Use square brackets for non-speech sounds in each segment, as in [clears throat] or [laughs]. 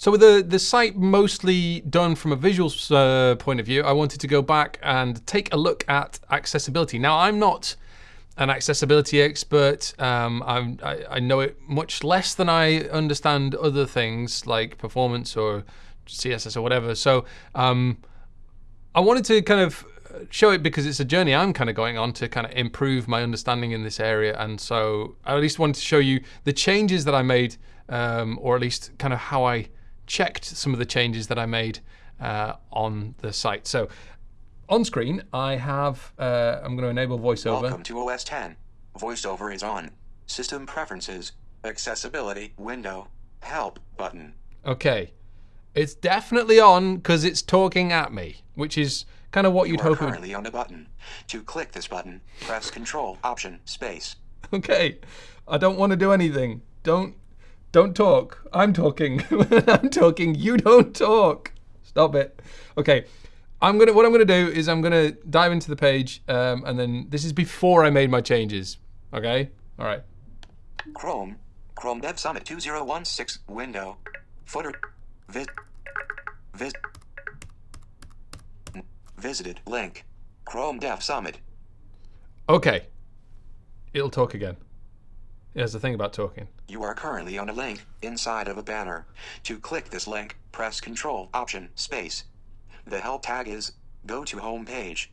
So with the, the site mostly done from a visual uh, point of view, I wanted to go back and take a look at accessibility. Now, I'm not an accessibility expert. Um, I, I know it much less than I understand other things like performance or CSS or whatever. So um, I wanted to kind of show it because it's a journey I'm kind of going on to kind of improve my understanding in this area. And so I at least wanted to show you the changes that I made, um, or at least kind of how I checked some of the changes that I made uh, on the site. So on screen, I have, uh, I'm going to enable VoiceOver. Welcome to OS 10. VoiceOver is on. System Preferences, Accessibility, Window, Help button. Okay. It's definitely on because it's talking at me, which is kind of what you you'd hope it would. currently on a button. To click this button, press Control, Option, Space. [laughs] Okay. I don't want to do anything. Don't don't talk. I'm talking. [laughs] I'm talking. You don't talk. Stop it. Okay. I'm gonna. What I'm gonna do is I'm gonna dive into the page, um, and then this is before I made my changes. Okay. All right. Chrome. Chrome Dev Summit 2016 window. Footer. Vis. Vis. Visited link. Chrome Dev Summit. Okay. It'll talk again. Here's the thing about talking. You are currently on a link inside of a banner. To click this link, press Control Option Space. The help tag is Go to Home Page.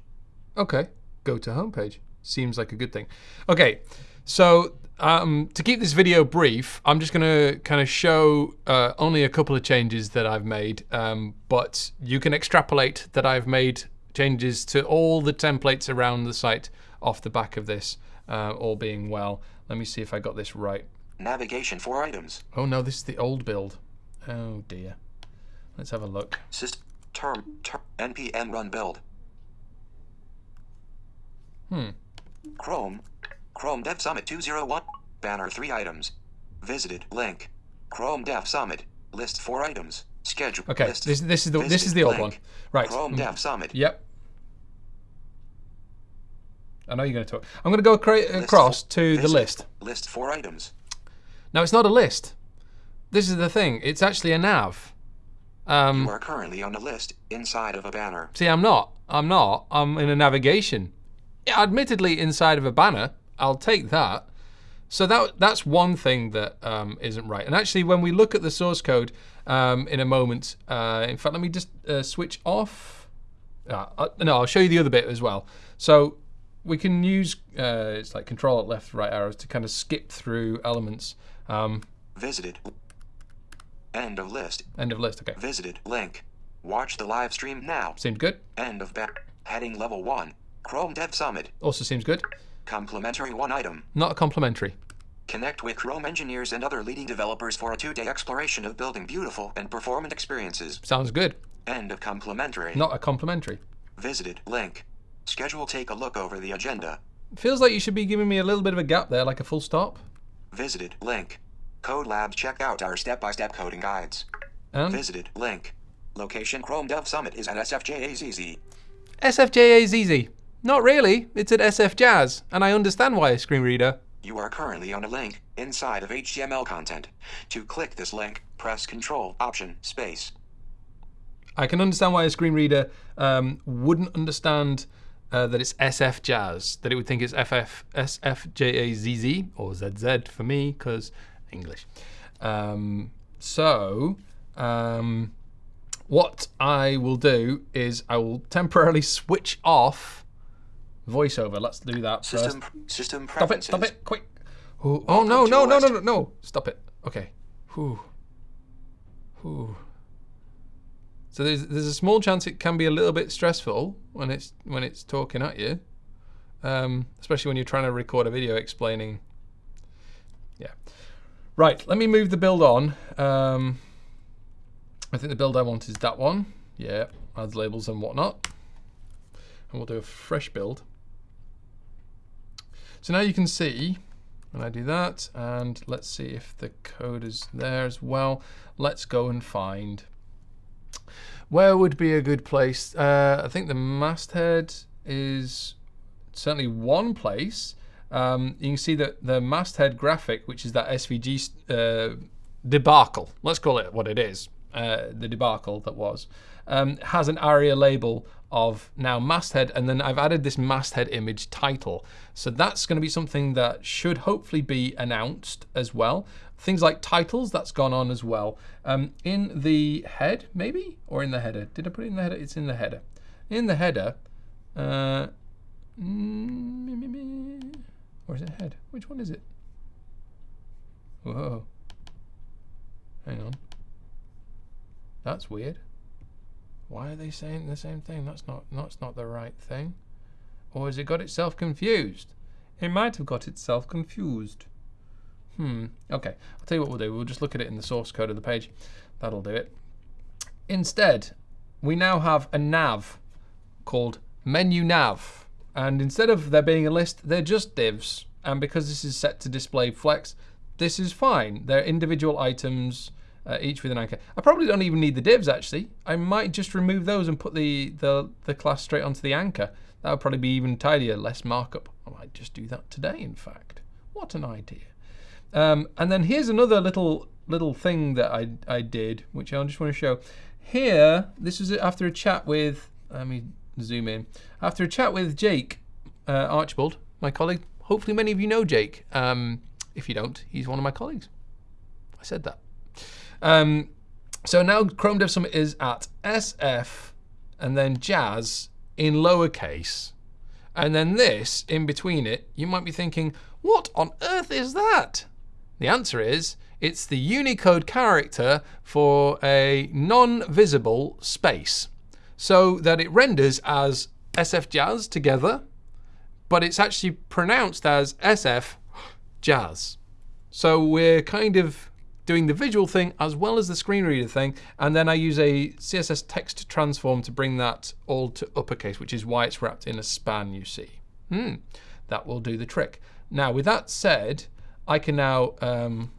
Okay, go to home page. Seems like a good thing. Okay, so um, to keep this video brief, I'm just going to kind of show uh, only a couple of changes that I've made, um, but you can extrapolate that I've made changes to all the templates around the site off the back of this, uh, all being well. Let me see if I got this right. Navigation for items. Oh no, this is the old build. Oh dear. Let's have a look. System term, term npm run build. Hmm. Chrome. Chrome Dev Summit 201. Banner 3 items. Visited link. Chrome Dev Summit. List 4 items. Schedule. Okay. List. This this is the this is the old link. one. Right. Chrome mm. Dev Summit. Yep. I know you're going to talk. I'm going to go cra- across to the list. List four items. Now it's not a list. This is the thing. It's actually a nav. Um, you are currently on a list inside of a banner. See, I'm not. I'm not. I'm in a navigation. Yeah, admittedly, inside of a banner. I'll take that. So that that's one thing that um, not right. And actually, when we look at the source code um, in a moment, uh, in fact, let me just uh, switch off. Uh, uh no, I'll show you the other bit as well. So we can use uh, it's like control at left right arrows to kind of skip through elements. Um, Visited. End of list. End of list. Okay. Visited link. Watch the live stream now. Seemed good. End of back. Heading level one. Chrome Dev Summit. Also seems good. Complementary one item. Not a complementary. Connect with Chrome engineers and other leading developers for a two-day exploration of building beautiful and performant experiences. Sounds good. End of complementary. Not a complementary. Visited link. Schedule take a look over the agenda. Feels like you should be giving me a little bit of a gap there, like a full stop. Visited link. Code Lab check out our step-by-step -step coding guides. And? Visited link. Location Chrome Dev Summit is at SFJAZZ. SFJAZZ. Not really. It's at SF Jazz, and I understand why a screen reader. You are currently on a link inside of HTML content. To click this link, press Control Option Space. I can understand why a screen reader um, wouldn't understand uh, that it's SF Jazz, that it would think it's FF, SFJAZZ, or ZZ for me, because English. Um, so, um, what I will do is I will temporarily switch off voiceover. Let's do that system, first. System stop it, stop it, quick. Oh, oh no, no, no, no, no, no, stop it. Okay. Whew. Whew. So there's there's a small chance it can be a little bit stressful when it's when it's talking at you, um, especially when you're trying to record a video explaining. Yeah, right. Let me move the build on. Um, I think the build I want is that one. Yeah, adds labels and whatnot, and we'll do a fresh build. So now you can see when I do that, and let's see if the code is there as well. Let's go and find where would be a good place? Uh, I think the masthead is certainly one place. Um, you can see that the masthead graphic, which is that SVG uh, debacle, let's call it what it is, uh, the debacle that was, um, has an ARIA label of now masthead, and then I've added this masthead image title. So that's going to be something that should hopefully be announced as well. Things like titles, that's gone on as well. Um, in the head, maybe? Or in the header? Did I put it in the header? It's in the header. In the header, uh, mm, or is it head? Which one is it? Whoa. Hang on. That's weird. Why are they saying the same thing? That's not that's not the right thing. Or has it got itself confused? It might have got itself confused. Hmm. Okay. I'll tell you what we'll do. We'll just look at it in the source code of the page. That'll do it. Instead, we now have a nav called menu nav. And instead of there being a list, they're just divs. And because this is set to display flex, this is fine. They're individual items, uh, each with an anchor. I probably don't even need the divs actually. I might just remove those and put the, the, the class straight onto the anchor. That would probably be even tidier, less markup. I might just do that today, in fact. What an idea. Um, and then here's another little little thing that I, I did, which I just want to show. Here, this was after a chat with, let me zoom in. After a chat with Jake uh, Archibald, my colleague. Hopefully many of you know Jake. Um, if you don't, he's one of my colleagues. I said that. Um, so now Chrome Dev Summit is at SF and then Jazz in lowercase. And then this in between it, you might be thinking, what on earth is that? The answer is it's the Unicode character for a non-visible space so that it renders as SF Jazz together, but it's actually pronounced as SF Jazz. So we're kind of doing the visual thing as well as the screen reader thing, and then I use a CSS text transform to bring that all to uppercase, which is why it's wrapped in a span, you see. Hmm, that will do the trick. Now, with that said, I can now um,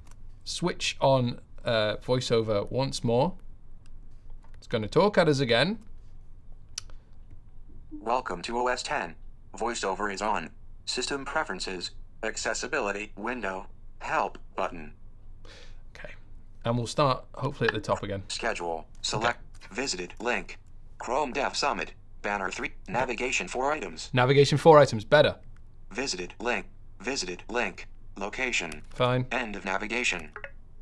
switch on uh, VoiceOver once more. It's going to talk at us again. Welcome to OS 10. VoiceOver is on. System Preferences, Accessibility, Window, Help button. Okay. And we'll start hopefully at the top again. Schedule. Select. Visited. Link. Chrome Dev Summit. Banner 3. Navigation 4 items. Navigation 4 items, better. Visited. Link. Visited. Link. Location. Fine. End of navigation.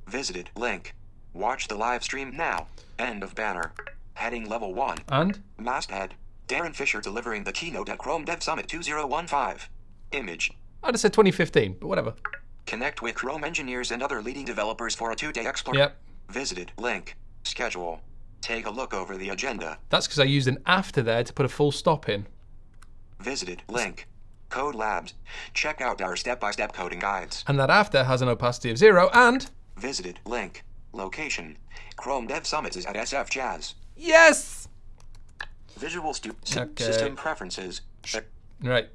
Visited. Link. Watch the live stream now. End of banner. Heading level 1. And? Masthead. Darin Fisher delivering the keynote at Chrome Dev Summit 2015. Image. I'd have said 2015, but whatever. Connect with Chrome engineers and other leading developers for a two-day exploration. Yep. Visited. Link. Schedule. Take a look over the agenda. That's because I used an after there to put a full stop in. Visited. Link. Code Labs. Check out our step-by-step coding guides. And that after has an opacity of zero and... Visited. Link. Location. Chrome Dev Summit is at SF Jazz. Yes! Visual stu- Okay. System preferences. Right.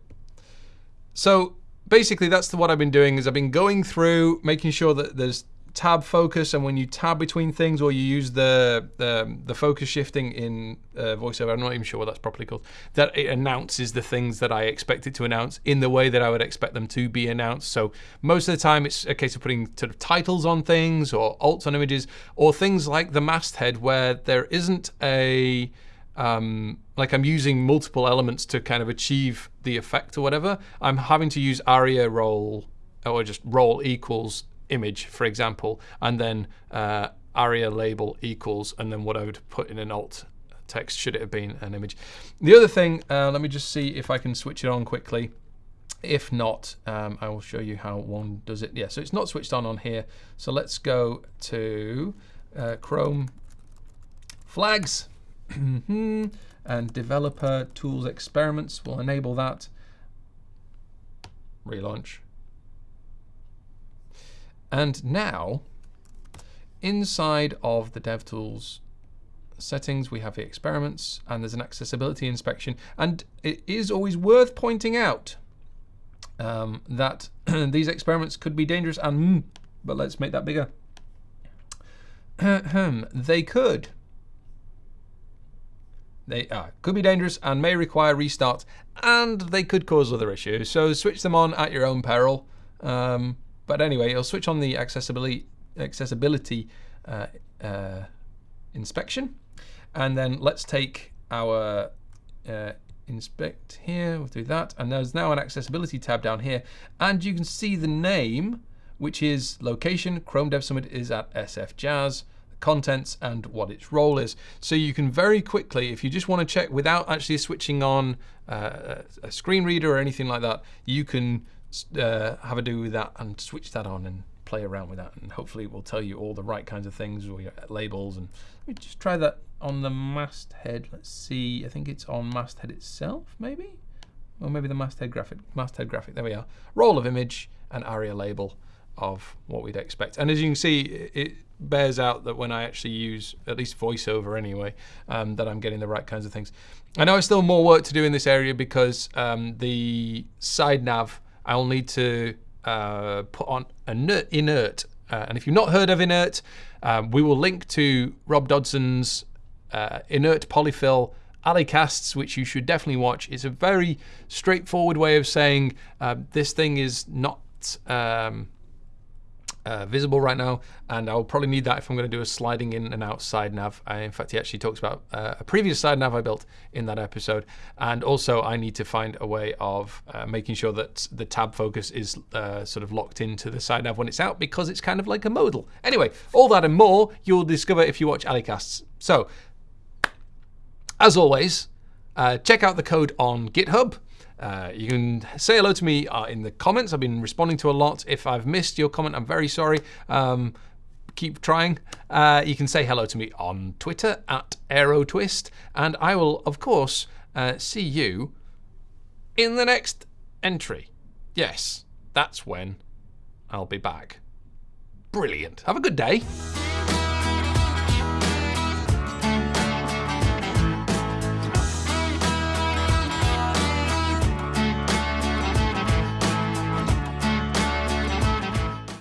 So basically that's the, what I've been doing is I've been going through making sure that there's tab focus and when you tab between things or you use the the, the focus shifting in uh, voiceover i'm not even sure what that's properly called that it announces the things that i expect it to announce in the way that i would expect them to be announced. So most of the time it's a case of putting sort of titles on things or alts on images or things like the masthead where there isn't a um, like I'm using multiple elements to kind of achieve the effect or whatever, I'm having to use aria role or just role equals image, for example, and then uh, aria label equals, and then what I would put in an alt text should it have been an image. The other thing, uh, let me just see if I can switch it on quickly. If not, um, I will show you how one does it. Yeah, so it's not switched on on here. So let's go to uh, Chrome flags. [clears throat] and developer tools experiments We'll enable that. Relaunch. And now, inside of the DevTools settings, we have the experiments and there's an accessibility inspection. And it is always worth pointing out um, that [clears throat] these experiments could be dangerous and, but let's make that bigger. [clears throat] they could they uh, could be dangerous and may require restart, and they could cause other issues. So switch them on at your own peril. Um, but anyway, you'll switch on the accessibility accessibility uh, uh, inspection. And then let's take our uh, inspect here, we'll do that. And there's now an accessibility tab down here. And you can see the name, which is location, Chrome Dev Summit is at SF Jazz the contents and what its role is. So you can very quickly, if you just want to check without actually switching on uh, a screen reader or anything like that, you can uh, have a do with that and switch that on and play around with that. And hopefully it will tell you all the right kinds of things or your labels. And let me just try that on the masthead. Let's see, I think it's on masthead itself, maybe? Or maybe the masthead graphic. Masthead graphic, there we are. Role of image and ARIA label of what we'd expect. And as you can see, it bears out that when I actually use at least voiceover anyway, um, that I'm getting the right kinds of things. I know there's still more work to do in this area because um, the side nav, I'll need to uh, put on inert. inert. Uh, and if you've not heard of inert, um, we will link to Rob Dodson's uh, inert polyfill A11ycasts, which you should definitely watch. It's a very straightforward way of saying uh, this thing is not um, uh, visible right now, and I'll probably need that if I'm going to do a sliding in and out side nav. Uh, in fact, he actually talks about uh, a previous side nav I built in that episode, and also I need to find a way of uh, making sure that the tab focus is uh, sort of locked into the side nav when it's out because it's kind of like a modal. Anyway, all that and more you'll discover if you watch A11ycasts. So, as always, uh, check out the code on GitHub. Uh, you can say hello to me uh, in the comments. I've been responding to a lot. If I've missed your comment, I'm very sorry. Um, keep trying. Uh, you can say hello to me on Twitter at AeroTwist, and I will, of course, uh, see you in the next entry. Yes, that's when I'll be back. Brilliant. Have a good day.